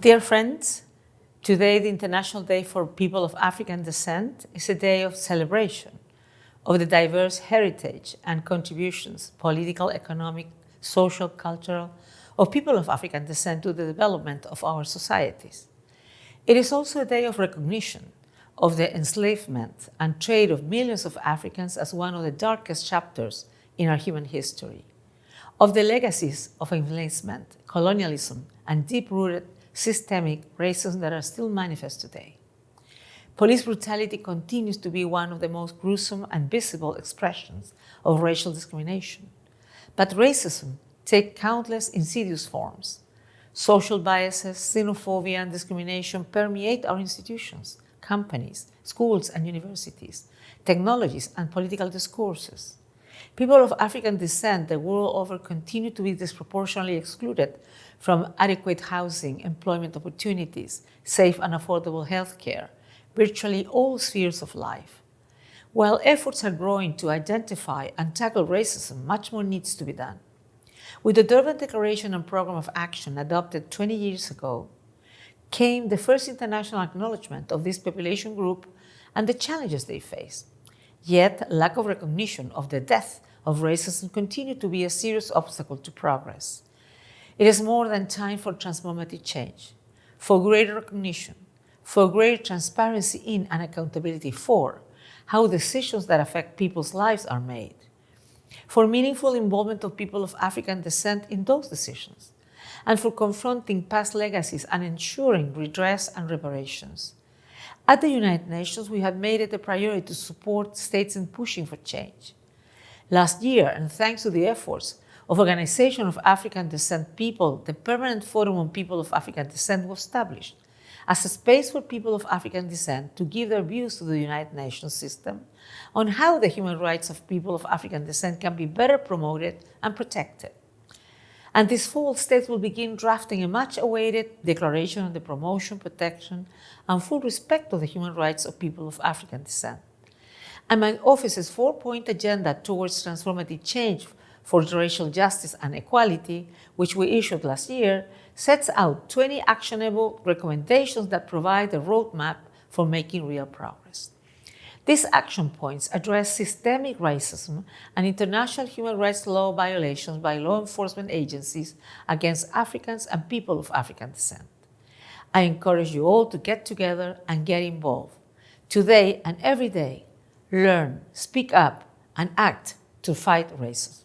Dear friends, today the International Day for People of African Descent is a day of celebration of the diverse heritage and contributions, political, economic, social, cultural, of people of African descent to the development of our societies. It is also a day of recognition of the enslavement and trade of millions of Africans as one of the darkest chapters in our human history, of the legacies of enslavement, colonialism, and deep-rooted systemic racism that are still manifest today. Police brutality continues to be one of the most gruesome and visible expressions of racial discrimination. But racism takes countless insidious forms. Social biases, xenophobia, and discrimination permeate our institutions, companies, schools and universities, technologies and political discourses. People of African descent the world over continue to be disproportionately excluded from adequate housing, employment opportunities, safe and affordable health care, virtually all spheres of life. While efforts are growing to identify and tackle racism, much more needs to be done. With the Durban Declaration and Program of Action adopted 20 years ago, came the first international acknowledgement of this population group and the challenges they face. Yet, lack of recognition of the death of racism continued to be a serious obstacle to progress. It is more than time for transformative change, for greater recognition, for greater transparency in and accountability for how decisions that affect people's lives are made, for meaningful involvement of people of African descent in those decisions, and for confronting past legacies and ensuring redress and reparations. At the United Nations, we have made it a priority to support states in pushing for change. Last year, and thanks to the efforts of Organization of African Descent People, the Permanent Forum on People of African Descent was established as a space for people of African descent to give their views to the United Nations system on how the human rights of people of African descent can be better promoted and protected. And this fall, states will begin drafting a much-awaited declaration on the promotion, protection, and full respect of the human rights of people of African descent. And my office's four-point agenda towards transformative change for racial justice and equality, which we issued last year, sets out 20 actionable recommendations that provide a roadmap for making real progress. These action points address systemic racism and international human rights law violations by law enforcement agencies against Africans and people of African descent. I encourage you all to get together and get involved. Today and every day, learn, speak up, and act to fight racism.